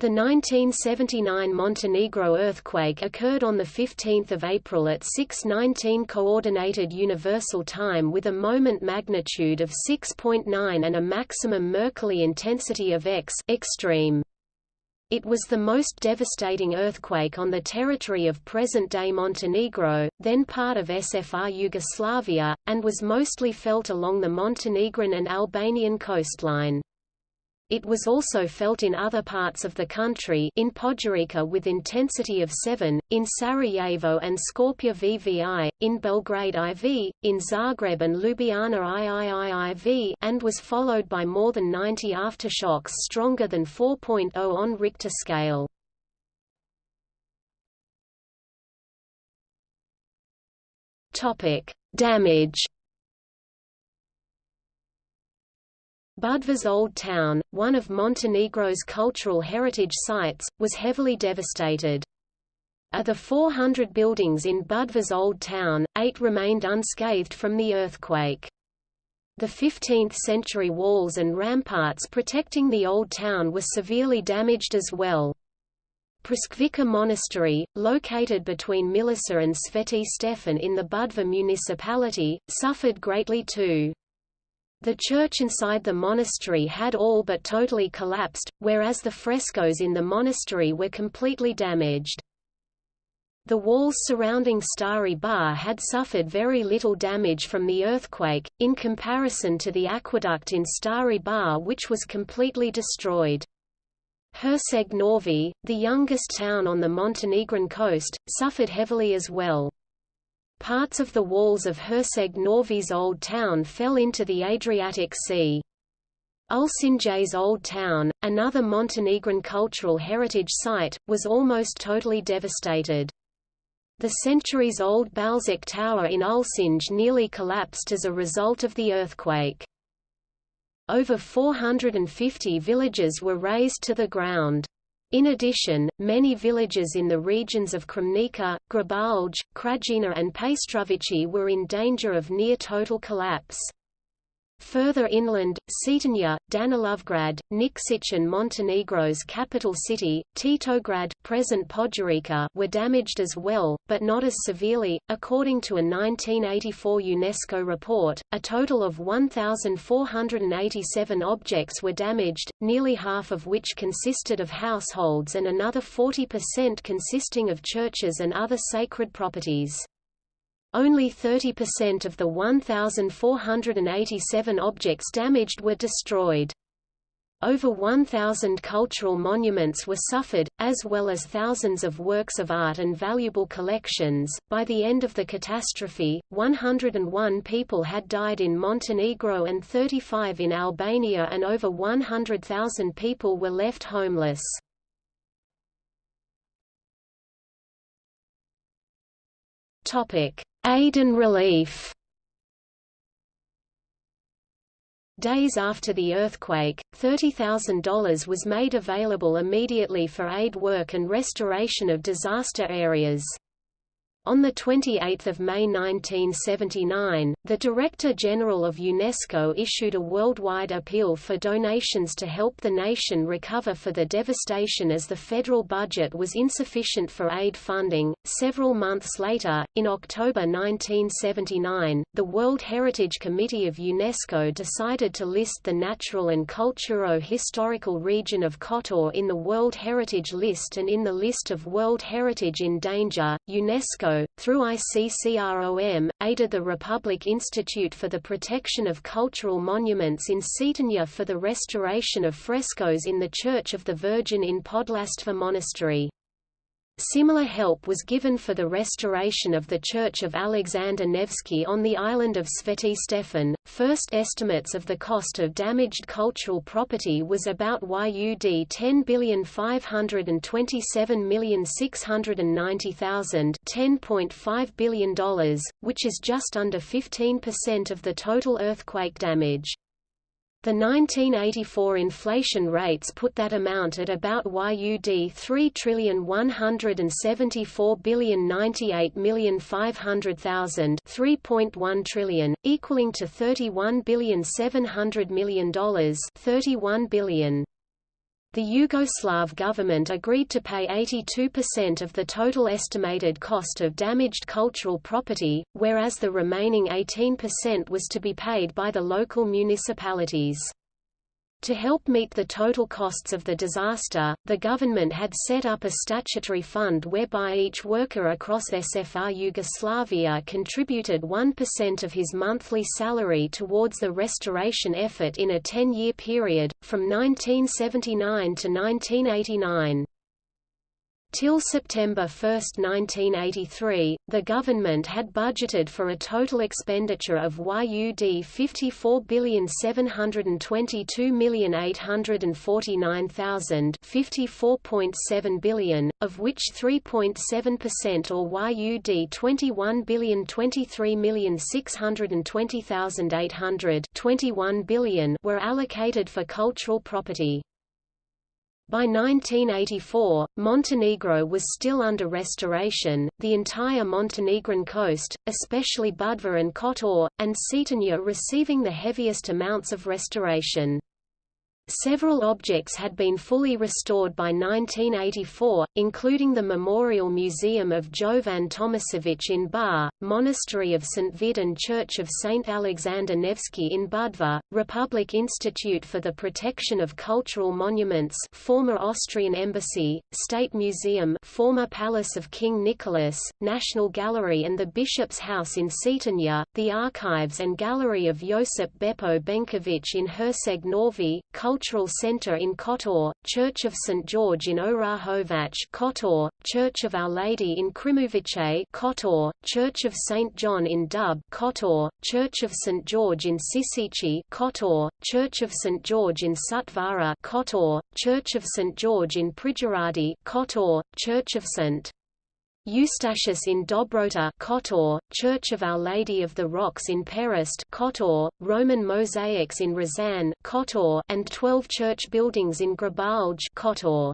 The 1979 Montenegro earthquake occurred on 15 April at 6.19 Coordinated Universal Time with a moment magnitude of 6.9 and a maximum Mercalli intensity of X extreme. It was the most devastating earthquake on the territory of present-day Montenegro, then part of SFR Yugoslavia, and was mostly felt along the Montenegrin and Albanian coastline. It was also felt in other parts of the country in Podgorica with intensity of 7, in Sarajevo and Skopje VVI, in Belgrade IV, in Zagreb and Ljubljana IIIIV and was followed by more than 90 aftershocks stronger than 4.0 on Richter scale. Damage Budva's Old Town, one of Montenegro's cultural heritage sites, was heavily devastated. Of the 400 buildings in Budva's Old Town, eight remained unscathed from the earthquake. The 15th-century walls and ramparts protecting the Old Town were severely damaged as well. Praskvica Monastery, located between Milica and Sveti Stefan in the Budva municipality, suffered greatly too. The church inside the monastery had all but totally collapsed, whereas the frescoes in the monastery were completely damaged. The walls surrounding Stari Bar had suffered very little damage from the earthquake, in comparison to the aqueduct in Stari Bar which was completely destroyed. Herceg Novi, the youngest town on the Montenegrin coast, suffered heavily as well. Parts of the walls of Herceg Novi's old town fell into the Adriatic Sea. Ulcinj's Old Town, another Montenegrin cultural heritage site, was almost totally devastated. The centuries-old Balšić Tower in Ulcinj nearly collapsed as a result of the earthquake. Over 450 villages were razed to the ground. In addition, many villages in the regions of Crmnica, Grabalj, Krajina and Paštrovići were in danger of near-total collapse. Further inland, Cetinje, Danilovgrad, Nikšić and Montenegro's capital city, Titograd present Podgorica were damaged as well, but not as severely. According to a 1984 UNESCO report, a total of 1,487 objects were damaged, nearly half of which consisted of households and another 40% consisting of churches and other sacred properties. Only 30% of the 1,487 objects damaged were destroyed. Over 1,000 cultural monuments were suffered, as well as thousands of works of art and valuable collections. By the end of the catastrophe, 101 people had died in Montenegro and 35 in Albania, and over 100,000 people were left homeless. Aid and relief Days after the earthquake, $30,000 was made available immediately for aid work and restoration of disaster areas. On 28 May 1979, the Director General of UNESCO issued a worldwide appeal for donations to help the nation recover for the devastation as the federal budget was insufficient for aid funding. Several months later, in October 1979, the World Heritage Committee of UNESCO decided to list the natural and culturo-historical region of Kotor in the World Heritage List and in the list of World Heritage in Danger. UNESCO through ICCROM, aided the Republic Institute for the Protection of Cultural Monuments in Cetinje for the restoration of frescoes in the Church of the Virgin in Podlastva Monastery. Similar help was given for the restoration of the Church of Alexander Nevsky on the island of Sveti Stefan. First estimates of the cost of damaged cultural property was about YUD 10,527,690,000 $10.5 billion, which is just under 15% of the total earthquake damage. The 1984 inflation rates put that amount at about YUD 3,174,098,500,000 3.1 trillion, equaling to $31,700,000,000 $31 billion. The Yugoslav government agreed to pay 82% of the total estimated cost of damaged cultural property, whereas the remaining 18% was to be paid by the local municipalities. To help meet the total costs of the disaster, the government had set up a statutory fund whereby each worker across SFR Yugoslavia contributed 1% of his monthly salary towards the restoration effort in a 10-year period, from 1979 to 1989. Till September 1, 1983, the government had budgeted for a total expenditure of YUD 54,722,849,000 54.7 billion, of which 3.7% or YUD 21,023,620,800 21 billion were allocated for cultural property. By 1984, Montenegro was still under restoration, the entire Montenegrin coast, especially Budva and Kotor, and Cetinje receiving the heaviest amounts of restoration. Several objects had been fully restored by 1984, including the Memorial Museum of Jovan Tomasevic in Bar, Monastery of St. Vid and Church of St. Alexander Nevsky in Budva, Republic Institute for the Protection of Cultural Monuments former Austrian Embassy, State Museum former Palace of King Nicholas, National Gallery and the Bishop's House in Cetinje, the Archives and Gallery of Josip Beppo Benkovic in Herceg Novi, Cultural Cultural center in Kotor, Church of St. George in Orahovac Kotor, Church of Our Lady in Krimovice Kotor, Church of St. John in Dub Kotor, Church of St. George in Sisici Kotor, Church of St. George in Sutvara Kotor, Church of St. George in Prijoradi Kotor, Church of St. Eustachius in Dobrota Kotor, Church of Our Lady of the Rocks in Perast Kotor, Roman mosaics in Risan Kotor, and 12 church buildings in Grabalj Kotor.